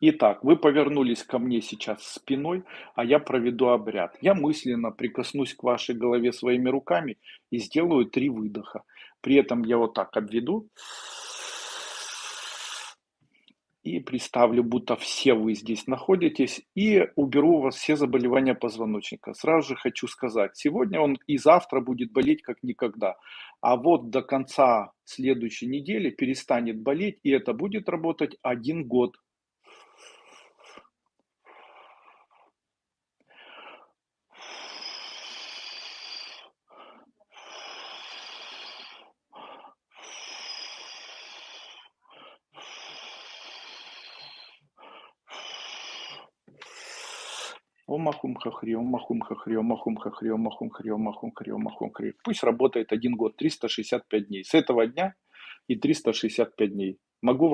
Итак, вы повернулись ко мне сейчас спиной, а я проведу обряд. Я мысленно прикоснусь к вашей голове своими руками и сделаю 3 выдоха. При этом я вот так обведу и представлю, будто все вы здесь находитесь, и уберу у вас все заболевания позвоночника. Сразу же хочу сказать, сегодня он и завтра будет болеть как никогда, а вот до конца следующей недели перестанет болеть, и это будет работать 1 год. Ом ахум хахри, ом ахум хахри, ом ахум хахри, ом ахум хри, ом ахум хри, ом ахум хри. Пусть работает 1 год, 365 дней. С этого дня и 365 дней. Могу вам